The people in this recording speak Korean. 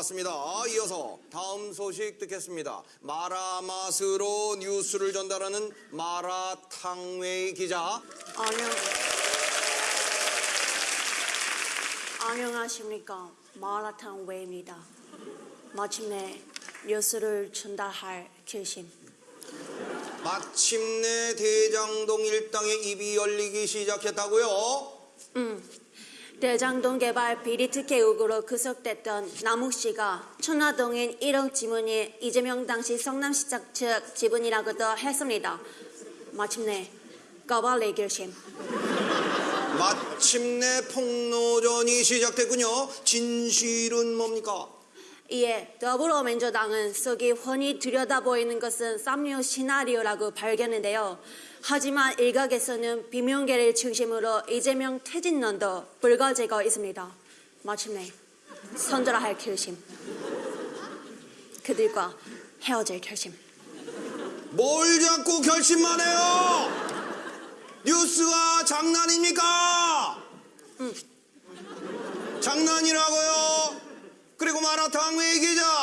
나왔습니다. 이어서 다음 소식 듣겠습니다. 마라 맛으로 뉴스를 전달하는 마라탕웨이 기자. 안녕. 안녕하십니까. 마라탕 웨이입니다. 마침내 뉴스를 전달할 결심. 마침내 대장동 일당의 입이 열리기 시작했다고요? 대장동 개발 비리 특혜 의혹으로 구속됐던 남욱 씨가 천화동인 1억 지분이 이재명 당시 성남시장 측 지분이라고도 했습니다. 마침내 까발리 결심. 마침내 폭로전이 시작됐군요. 진실은 뭡니까? 이에 더불어민주당은 속이 훤히 들여다보이는 것은 쌈류 시나리오라고 발견했는데요. 하지만 일각에서는 비명계를 중심으로 이재명 퇴진론도 불거지고 있습니다. 마침내 선절할 결심. 그들과 헤어질 결심. 뭘 자꾸 결심만 해요? 뉴스가 장난입니까? 장난이라고요? 그리고 마라탕 외 기자